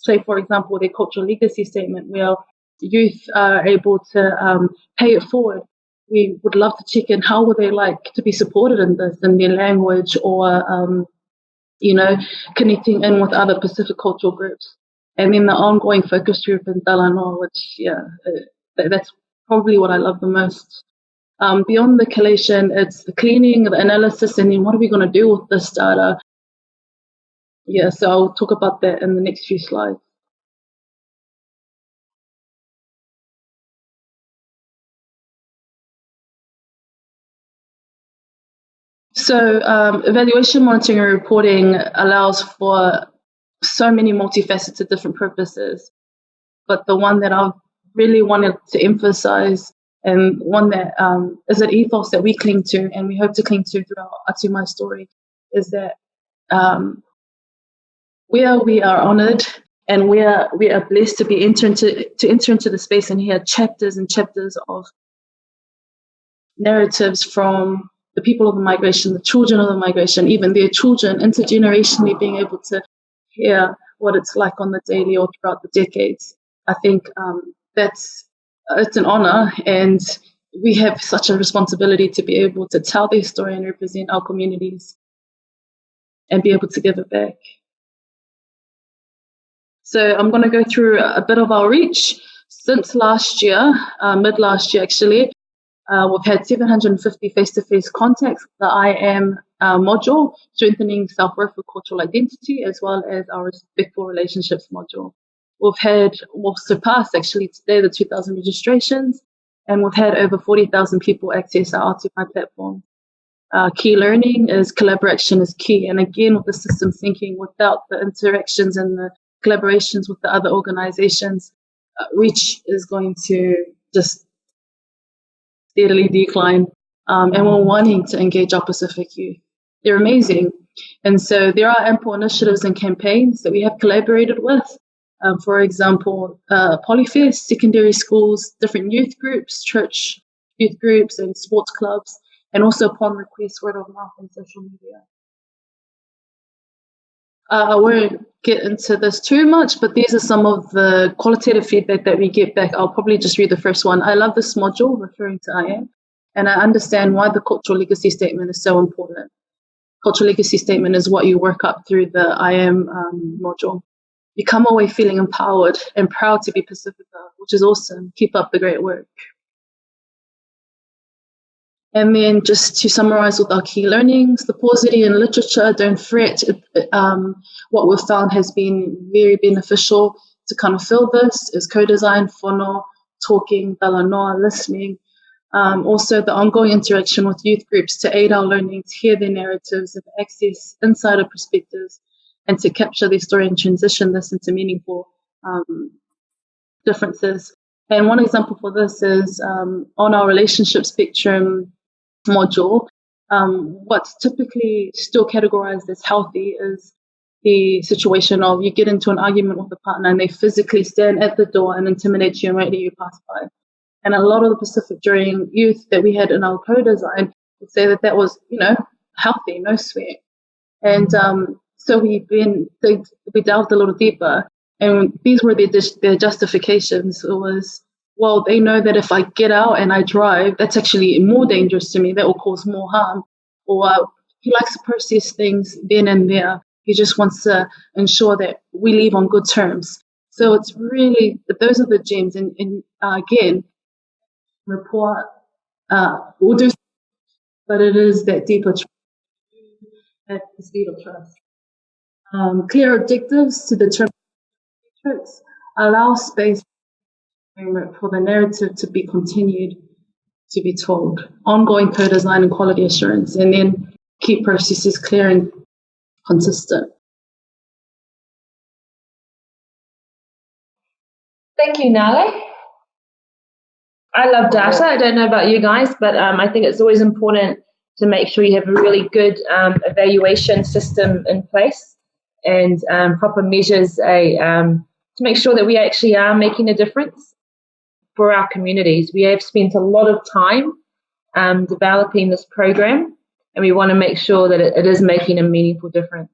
Say, for example, their cultural legacy statement where youth are able to um, pay it forward. We would love to check in. How would they like to be supported in this in their language or um, you know connecting in with other Pacific cultural groups? And then the ongoing focus group in Talanoa which yeah uh, that's probably what I love the most. Um, beyond the collation it's the cleaning the analysis and then what are we going to do with this data yeah so I'll talk about that in the next few slides So um, evaluation monitoring and reporting allows for so many multifaceted different purposes. But the one that I've really wanted to emphasize and one that um, is an ethos that we cling to and we hope to cling to throughout Atumai story is that um, where we are honored and we are we are blessed to be enter into to enter into the space and hear chapters and chapters of narratives from the people of the migration, the children of the migration, even their children, intergenerationally being able to hear what it's like on the daily or throughout the decades. I think um, that's it's an honor, and we have such a responsibility to be able to tell their story and represent our communities and be able to give it back. So I'm going to go through a bit of our reach. Since last year, uh, mid last year actually, Uh, we've had 750 face-to-face contacts the I am uh, module, strengthening self-worth for cultural identity, as well as our respectful relationships module. We've had, we've surpassed actually today the 2,000 registrations, and we've had over 40,000 people access our Atumai platform. Uh, key learning is collaboration is key. And again, with the system thinking, without the interactions and the collaborations with the other organizations, uh, reach is going to just steadily decline. Um, and we're wanting to engage our Pacific youth. They're amazing. And so there are ample initiatives and campaigns that we have collaborated with. Um, for example, uh, Polyfest, secondary schools, different youth groups, church youth groups, and sports clubs, and also upon request, word of mouth and social media. Uh, I won't get into this too much, but these are some of the qualitative feedback that we get back. I'll probably just read the first one. I love this module referring to IAM, and I understand why the cultural legacy statement is so important. Cultural legacy statement is what you work up through the IAM um, module. You come away feeling empowered and proud to be Pacifica, which is awesome. Keep up the great work. And then just to summarize with our key learnings, the paucity in literature, don't fret. Um, what we've found has been very beneficial to kind of fill this is co-design, fono, talking, talanoa, listening. Um, also the ongoing interaction with youth groups to aid our learning, to hear their narratives and access insider perspectives and to capture their story and transition this into meaningful um, differences. And one example for this is um, on our relationship spectrum module, um, what's typically still categorized as healthy is the situation of you get into an argument with a partner and they physically stand at the door and intimidate you and wait till you pass by. And a lot of the Pacific during youth that we had in our co-design would say that that was, you know, healthy, no sweat. And um, so we been we delved a little deeper, and these were their justifications. It was well, they know that if I get out and I drive, that's actually more dangerous to me. That will cause more harm. Or uh, he likes to process things then and there. He just wants to ensure that we leave on good terms. So it's really those are the gems. And, and uh, again, report uh, we'll do, but it is that deeper trust at the speed of trust. Um, clear objectives to determine metrics allow space for the narrative to be continued to be told. Ongoing co-design and quality assurance, and then keep processes clear and consistent. Thank you, Nale. I love data. I don't know about you guys, but um, I think it's always important to make sure you have a really good um, evaluation system in place and um, proper measures a, um, to make sure that we actually are making a difference for our communities. We have spent a lot of time um, developing this program, and we want to make sure that it, it is making a meaningful difference.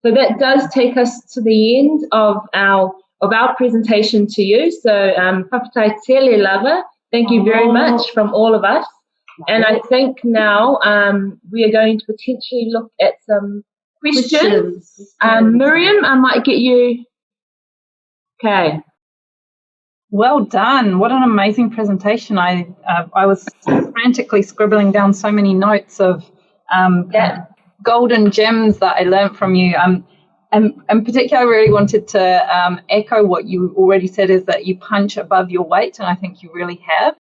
So that does take us to the end of our of our presentation to you. So um, Lava, thank you very much from all of us. And I think now um, we are going to potentially look at some questions. Um, Miriam, I might get you. Okay. Well done. What an amazing presentation. I uh, I was frantically scribbling down so many notes of um, yeah. golden gems that I learned from you. Um, and, in particular, I really wanted to um, echo what you already said is that you punch above your weight, and I think you really have.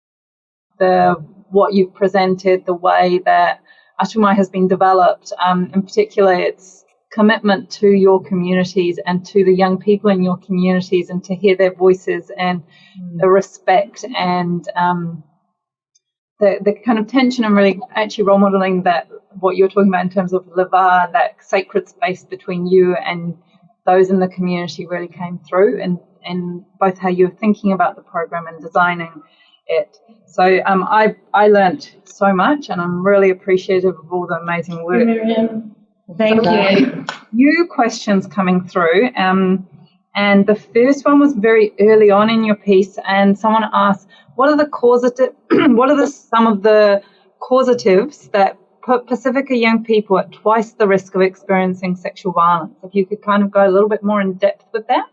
The what you've presented, the way that Atumai has been developed, um, in particular, its commitment to your communities and to the young people in your communities and to hear their voices and mm. the respect and um, the, the kind of tension and really actually role modeling that what you're talking about in terms of le va, that sacred space between you and those in the community really came through and, and both how you're thinking about the program and designing it. So um, I, I learned so much and I'm really appreciative of all the amazing work. Miriam. Thank you. New questions coming through. Um, and the first one was very early on in your piece, and someone asked, "What are the causative? [clears throat] what are the some of the causatives that put Pacifica young people at twice the risk of experiencing sexual violence?" If you could kind of go a little bit more in depth with that.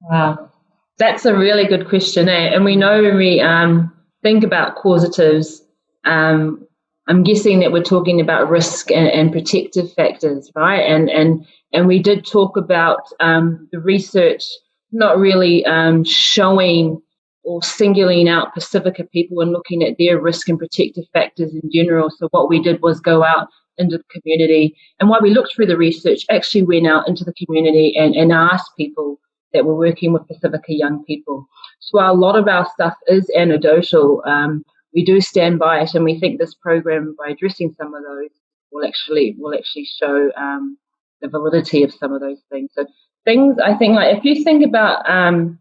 Wow, that's a really good question, eh? And we know when we um, think about causatives, um, I'm guessing that we're talking about risk and, and protective factors, right? And and and we did talk about um, the research not really um, showing or singling out Pacifica people and looking at their risk and protective factors in general. So what we did was go out into the community, and while we looked through the research, actually went out into the community and, and asked people that we were working with Pacifica young people. So a lot of our stuff is anecdotal, um, we do stand by it, and we think this program, by addressing some of those, will actually will actually show um, the validity of some of those things. So things I think like if you think about um,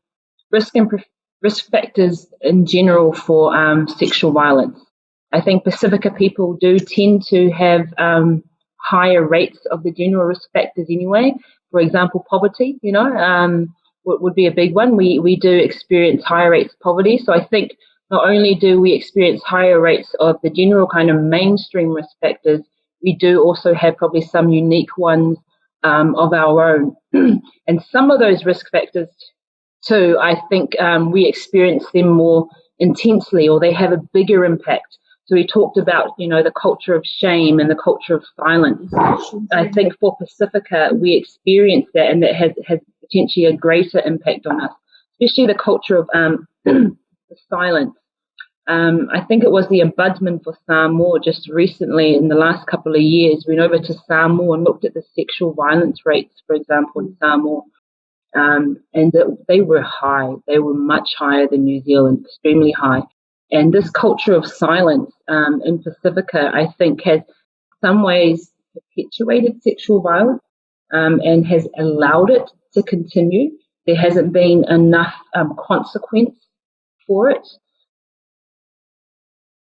risk and risk factors in general for um, sexual violence, I think Pacifica people do tend to have um, higher rates of the general risk factors anyway. For example, poverty, you know, um, would, would be a big one. We we do experience higher rates of poverty, so I think not only do we experience higher rates of the general kind of mainstream risk factors, we do also have probably some unique ones um, of our own. [clears throat] and some of those risk factors, too, I think um, we experience them more intensely or they have a bigger impact. So we talked about, you know, the culture of shame and the culture of silence. I think for Pacifica, we experience that and that has, has potentially a greater impact on us, especially the culture of um, [clears throat] silence. Um, I think it was the ombudsman for Samoa just recently in the last couple of years went over to Samoa and looked at the sexual violence rates, for example, in Samoa. Um, and they were high. They were much higher than New Zealand, extremely high. And this culture of silence um, in Pacifica, I think, has some ways perpetuated sexual violence um, and has allowed it to continue. There hasn't been enough um, consequence for it.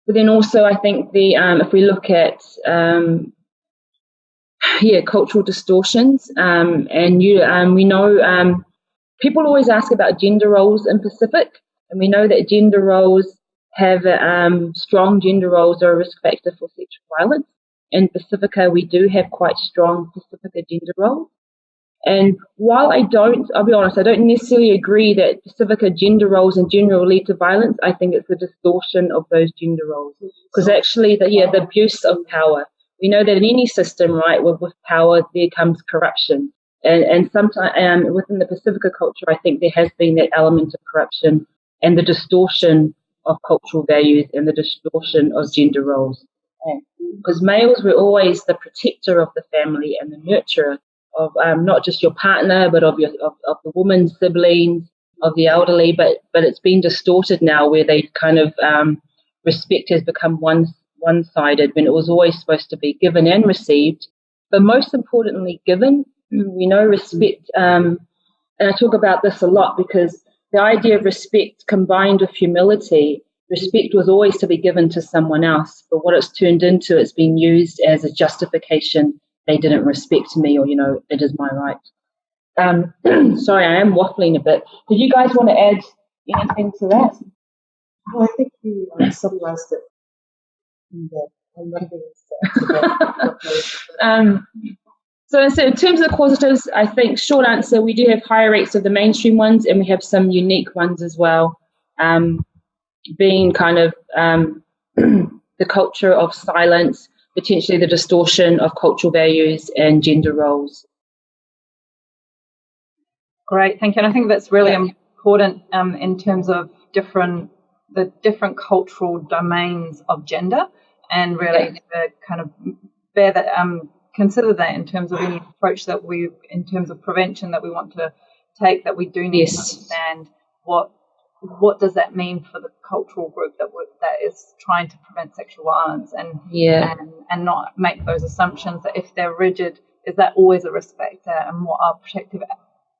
But then also, I think the um, if we look at um, yeah cultural distortions, um, and you um, we know um, people always ask about gender roles in Pacific, and we know that gender roles have um, strong gender roles are a risk factor for sexual violence. In Pacifica, we do have quite strong Pacifica gender roles. And while I don't, I'll be honest, I don't necessarily agree that Pacifica gender roles in general lead to violence. I think it's a distortion of those gender roles. Because actually, the, yeah, the abuse of power. We know that in any system, right, with, with power, there comes corruption. And, and sometimes um, within the Pacifica culture, I think there has been that element of corruption and the distortion of cultural values and the distortion of gender roles. Because males were always the protector of the family and the nurturer of um, not just your partner, but of your of, of the woman's siblings, of the elderly. But but it's been distorted now, where they kind of um, respect has become one one sided when it was always supposed to be given and received. But most importantly, given. We know respect, um, and I talk about this a lot because the idea of respect combined with humility respect was always to be given to someone else, but what it's turned into, it's been used as a justification they didn't respect me or, you know, it is my right. Um, [clears throat] sorry, I am waffling a bit. Did you guys want to add anything to that? Well, I think you uh, summarized it in the [laughs] um, so, so in terms of the causatives, I think short answer, we do have higher rates of the mainstream ones and we have some unique ones as well. Um, being kind of um, [clears throat] the culture of silence, potentially the distortion of cultural values and gender roles. Great, thank you. And I think that's really yeah. important um, in terms of different the different cultural domains of gender, and really yeah. kind of bear that um, consider that in terms of any approach that we, in terms of prevention that we want to take, that we do need yes. to understand what what does that mean for the cultural group that that is trying to prevent sexual violence and yeah and, and not make those assumptions that if they're rigid is that always a risk factor and what are protective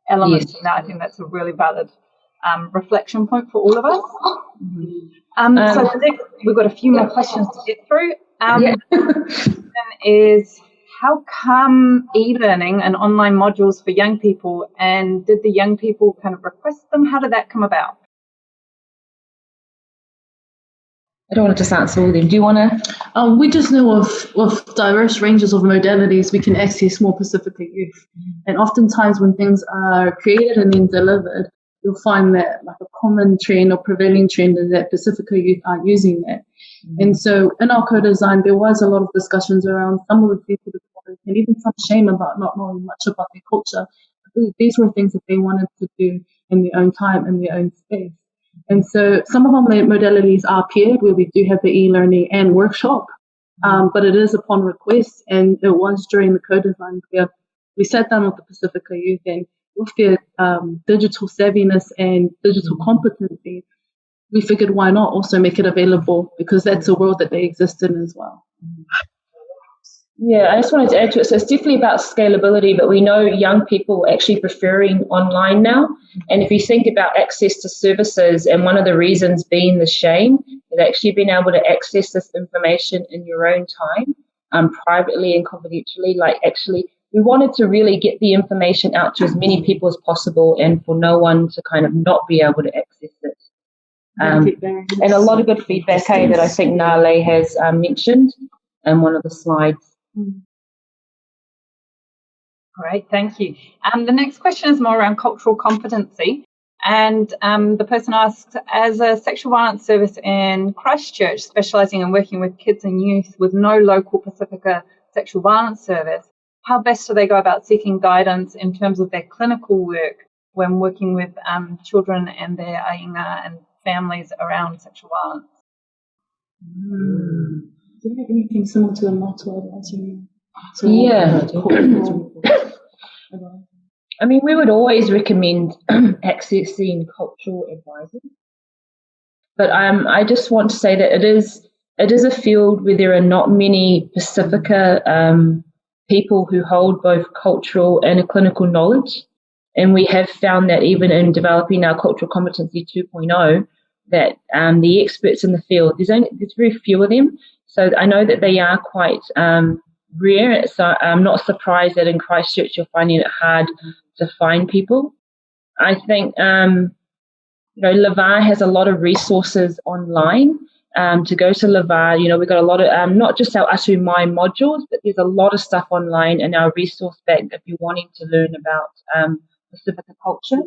elements yes. in that I think that's a really valid um, reflection point for all of us. Mm-hmm. Um, um, so we've got a few more questions to get through. Um, yeah. [laughs] is how come e-learning and online modules for young people and did the young people kind of request them? How did that come about? I don't want to just answer all of them. Do you want to? Um, we just know of, of diverse ranges of modalities we can access more Pacifica youth. And oftentimes when things are created and then delivered, you'll find that like a common trend or prevailing trend is that Pacifica youth aren't using that. Mm-hmm. And so in our co-design, there was a lot of discussions around some of the people and even some shame about not knowing much about their culture. These were things that they wanted to do in their own time, in their own space. And so some of our modalities are paired where we do have the e-learning and workshop, um, but it is upon request. And it was during the co-design where we sat down with the Pacifica Youth and with their um, digital savviness and digital competency, we figured why not also make it available because that's a world that they exist in as well. Yeah, I just wanted to add to it. So it's definitely about scalability, but we know young people actually preferring online now. And if you think about access to services, and one of the reasons being the shame, is actually being able to access this information in your own time, um, privately and confidentially, like actually we wanted to really get the information out to as many people as possible and for no one to kind of not be able to access it. Um, and a lot of good feedback hey, that I think Nale has um, mentioned in one of the slides. Great, thank you. Um, the next question is more around cultural competency. And um, the person asked, as a sexual violence service in Christchurch, specialising in working with kids and youth with no local Pacifica sexual violence service, how best do they go about seeking guidance in terms of their clinical work when working with um, children and their aiga and families around sexual violence? Mm. Do you have anything similar to a motto advisory? Yeah. I mean, we would always recommend [clears throat] accessing cultural advisors, but um, I just want to say that it is it is a field where there are not many Pacifica um, people who hold both cultural and clinical knowledge, and we have found that even in developing our cultural competency 2.0, that um, the experts in the field there's only there's very few of them, so I know that they are quite um, rare. So I'm not surprised that in Christchurch you're finding it hard to find people. I think um, you know Le Va has a lot of resources online. Um, to go to Le Va, you know, we've got a lot of um, not just our Atu Mai modules, but there's a lot of stuff online in our resource bank if you're wanting to learn about um, Pacifica culture.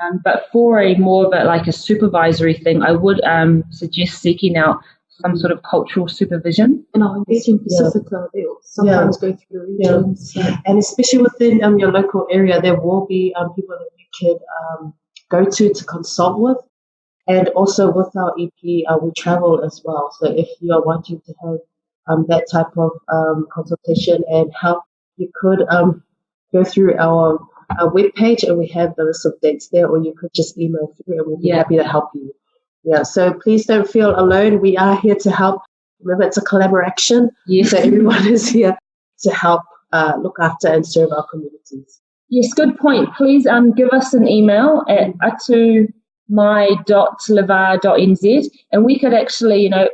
Um, but for a more of a like a supervisory thing, I would um, suggest seeking out some sort of cultural supervision. And our engaging Pacifica, yeah. they sometimes yeah. go through regions. Yeah. And especially within um, your local area, there will be um, people that you could um, go to to consult with. And also with our EP, uh, we travel as well. So if you are wanting to have um, that type of um, consultation and help, you could um, go through our, our webpage and we have the list of dates there, or you could just email through and we'll be happy to help you. Yeah, so please don't feel alone. We are here to help. Remember, it's a collaboration. Yes. So everyone is here to help uh, look after and serve our communities. Yes, good point. Please um, give us an email at atumai.lavar.nz and we could actually, you know,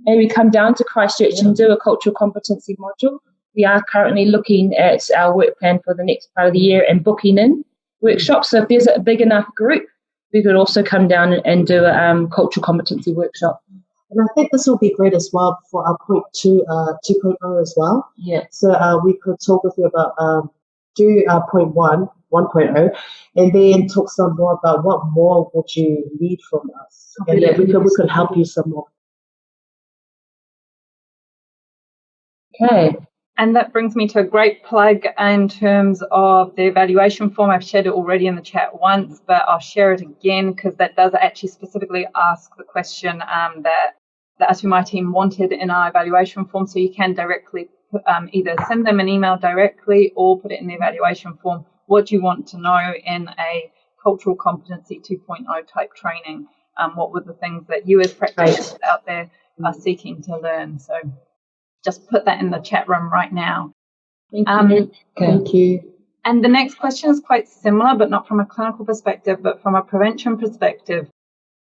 maybe come down to Christchurch yeah. and do a cultural competency module. We are currently looking at our work plan for the next part of the year and booking in workshops. So if there's a big enough group, we could also come down and do a um, cultural competency workshop. And I think this will be great as well for our point two, uh, 2.0 as well. Yeah. So uh, we could talk with you about um, do uh, point one, 1.0, and then talk some more about what more would you need from us. And then we could, we could help you some more. Okay. And that brings me to a great plug in terms of the evaluation form. I've shared it already in the chat once, but I'll share it again because that does actually specifically ask the question um, that the Atu Mai team wanted in our evaluation form. So you can directly um, either send them an email directly or put it in the evaluation form. What do you want to know in a cultural competency 2.0 type training? Um, what were the things that you as practitioners out there are seeking to learn? So just put that in the chat room right now. Thank um, you. Thank you. And the next question is quite similar, but not from a clinical perspective, but from a prevention perspective.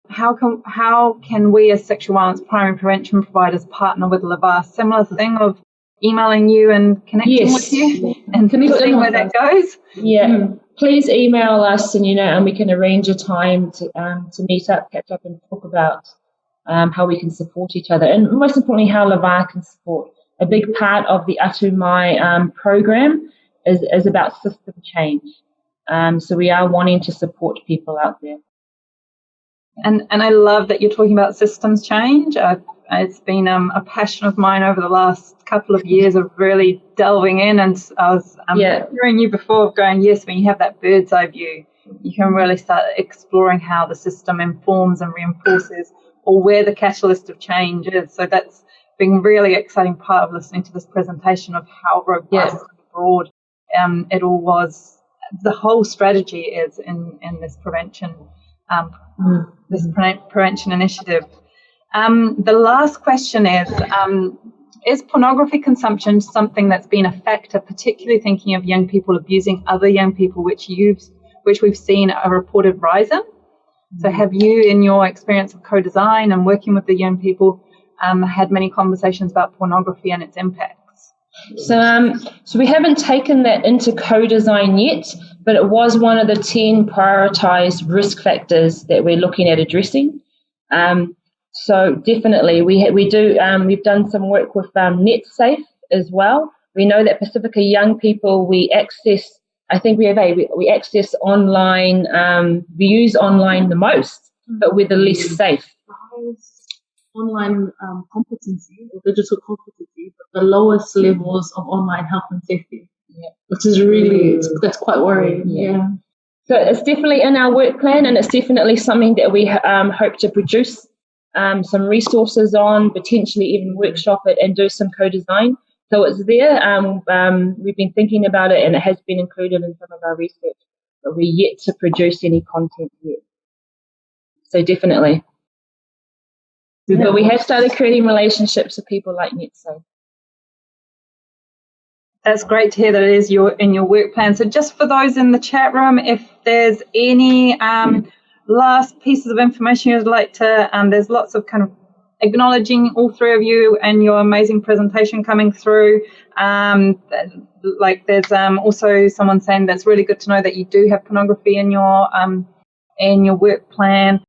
How can how can we as sexual violence primary prevention providers partner with Le Va? Similar thing of emailing you and connecting yes. with you and Can seeing where that goes. Yeah. Mm. Please email us and you know and we can arrange a time to um, to meet up, catch up and talk about um, how we can support each other, and most importantly, how Le Va can support. A big part of the Atu Mai um, program is, is about system change. Um, so we are wanting to support people out there. And, and I love that you're talking about systems change. I've, it's been um, a passion of mine over the last couple of years of really delving in. And I was um, yeah. hearing you before going, yes, when you have that bird's eye view, you can really start exploring how the system informs and reinforces or where the catalyst of change is. So that's been really exciting part of listening to this presentation of how robust yes. and broad um, it all was. The whole strategy is in, in this prevention um, mm. this pre- prevention initiative. Um, the last question is um, Is pornography consumption something that's been a factor, particularly thinking of young people abusing other young people, which you've which we've seen a reported rise in? So, have you, in your experience of co design and working with the young people, um, had many conversations about pornography and its impacts? So, um, so we haven't taken that into co-design yet, but it was one of the ten prioritized risk factors that we're looking at addressing. Um, so definitely, we we do. Um, we've done some work with um, NetSafe as well. We know that Pacifica young people we access I think we have a we, we access online, um, we use online the most, but we're the least safe. Online um, competency or digital competency, but the lowest levels of online health and safety. Yeah. Which is really that's quite worrying. Yeah. yeah. So it's definitely in our work plan, and it's definitely something that we um, hope to produce um, some resources on, potentially even workshop it and do some co-design. So it's there. Um, um, we've been thinking about it and it has been included in some of our research, but we're yet to produce any content yet. So definitely. Yeah. But we have started creating relationships with people like NetSafe. That's great to hear that it is your in your work plan. So just for those in the chat room, if there's any um, last pieces of information you'd like to, um, there's lots of kind of acknowledging all three of you and your amazing presentation coming through. Um, like there's um, also someone saying that's really good to know that you do have pornography in your um, in your work plan.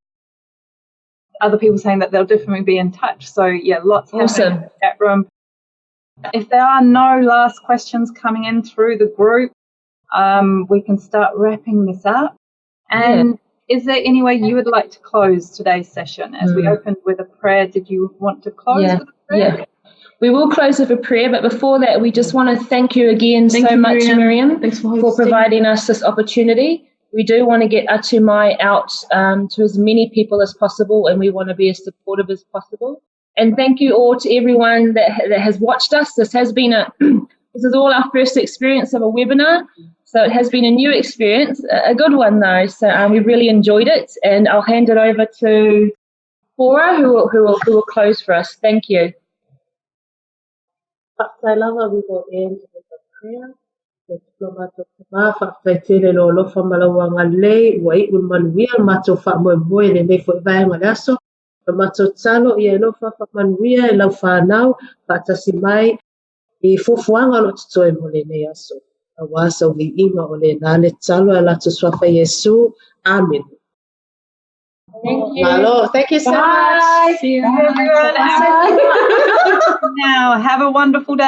Other people saying that they'll definitely be in touch. So yeah, lots awesome. in room. If there are no last questions coming in through the group, um, we can start wrapping this up. And yeah is there any way you would like to close today's session as mm. we opened with a prayer? Did you want to close yeah. with a prayer? Yeah. We will close with a prayer, but before that, we just want to thank you again thank so you, much, Miriam, Thanks for, for, providing us this opportunity. We do want to get Atumai out um, to as many people as possible, and we want to be as supportive as possible. And thank you all to everyone that, that has watched us. This has been a [clears throat] this is all our first experience of a webinar. So it has been a new experience, a good one though. So um, we really enjoyed it, and I'll hand it over to Cora, who will, who will, who will close for us. Thank you. Mato i lofa wha manuia e lau whanau, whaatasi mai i lo tutoe nei aso. Awasa o li'inga o le nale talo a latu swafa Yesu. Amen. Thank you. Malo, thank you so Bye. much. See you, everyone. [laughs] now, have a wonderful day.